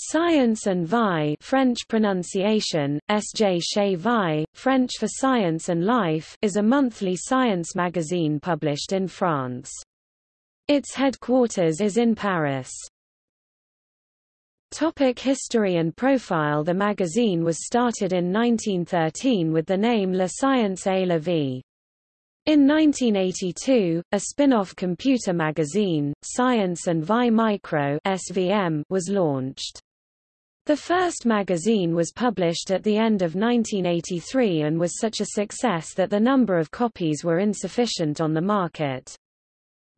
Science and Vie French pronunciation, SJ Chez Vie, French for Science and Life is a monthly science magazine published in France. Its headquarters is in Paris. Topic history and profile The magazine was started in 1913 with the name La Science et la Vie. In 1982, a spin-off computer magazine, Science and Vie Micro SVM, was launched. The first magazine was published at the end of 1983 and was such a success that the number of copies were insufficient on the market.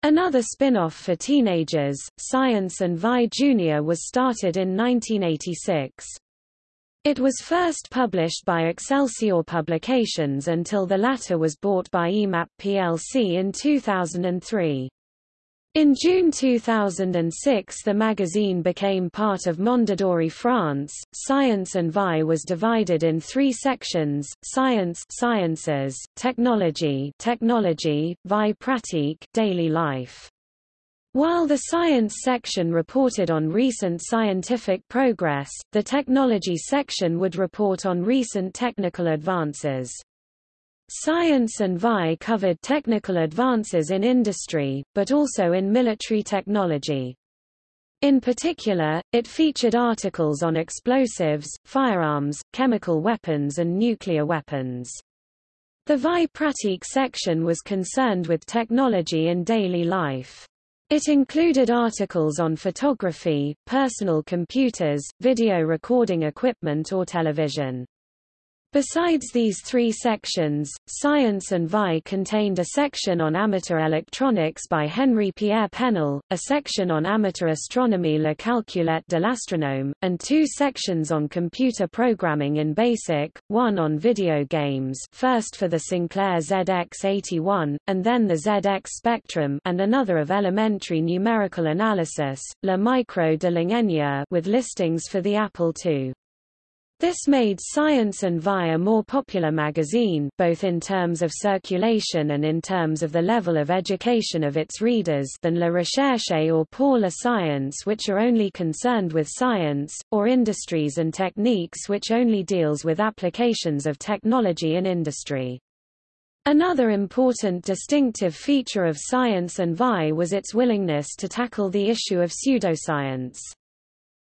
Another spin-off for teenagers, Science and Vie Junior was started in 1986. It was first published by Excelsior Publications until the latter was bought by EMAP plc in 2003. In June 2006 the magazine became part of Mondadori France. Science and Vie was divided in three sections, Science Sciences, Technology Technology, Vie Pratique Daily Life. While the science section reported on recent scientific progress, the technology section would report on recent technical advances. Science and Vie covered technical advances in industry, but also in military technology. In particular, it featured articles on explosives, firearms, chemical weapons and nuclear weapons. The Vie Pratique section was concerned with technology in daily life. It included articles on photography, personal computers, video recording equipment or television. Besides these three sections, Science and Vie contained a section on amateur electronics by Henri-Pierre Penel, a section on amateur astronomy La Calculette de l'astronome, and two sections on computer programming in BASIC, one on video games first for the Sinclair ZX81, and then the ZX Spectrum and another of elementary numerical analysis, La Micro de l'ingénieur with listings for the Apple II. This made Science and Vie a more popular magazine, both in terms of circulation and in terms of the level of education of its readers than La Recherche or Pour la Science which are only concerned with science, or Industries and Techniques which only deals with applications of technology in industry. Another important distinctive feature of Science and Vie was its willingness to tackle the issue of pseudoscience.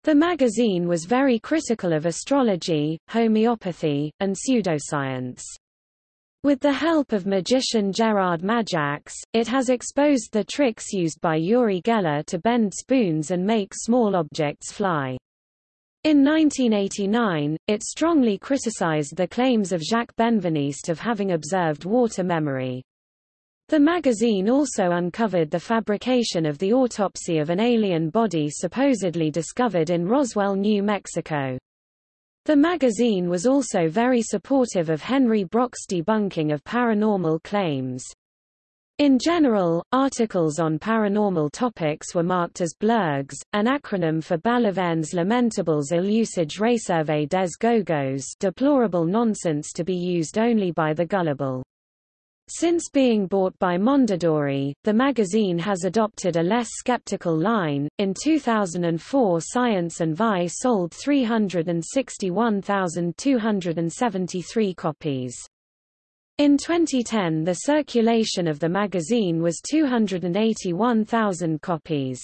The magazine was very critical of astrology, homeopathy, and pseudoscience. With the help of magician Gerard Majax, it has exposed the tricks used by Uri Geller to bend spoons and make small objects fly. In 1989, it strongly criticized the claims of Jacques Benveniste of having observed water memory. The magazine also uncovered the fabrication of the autopsy of an alien body supposedly discovered in Roswell, New Mexico. The magazine was also very supportive of Henri Broch's debunking of paranormal claims. In general, articles on paranormal topics were marked as blurgs, an acronym for Balivernes Lamentables illusage réservé des gogos deplorable nonsense to be used only by the gullible. Since being bought by Mondadori, the magazine has adopted a less skeptical line. In 2004, Science and Vie sold 361,273 copies. In 2010 the circulation of the magazine was 281,000 copies.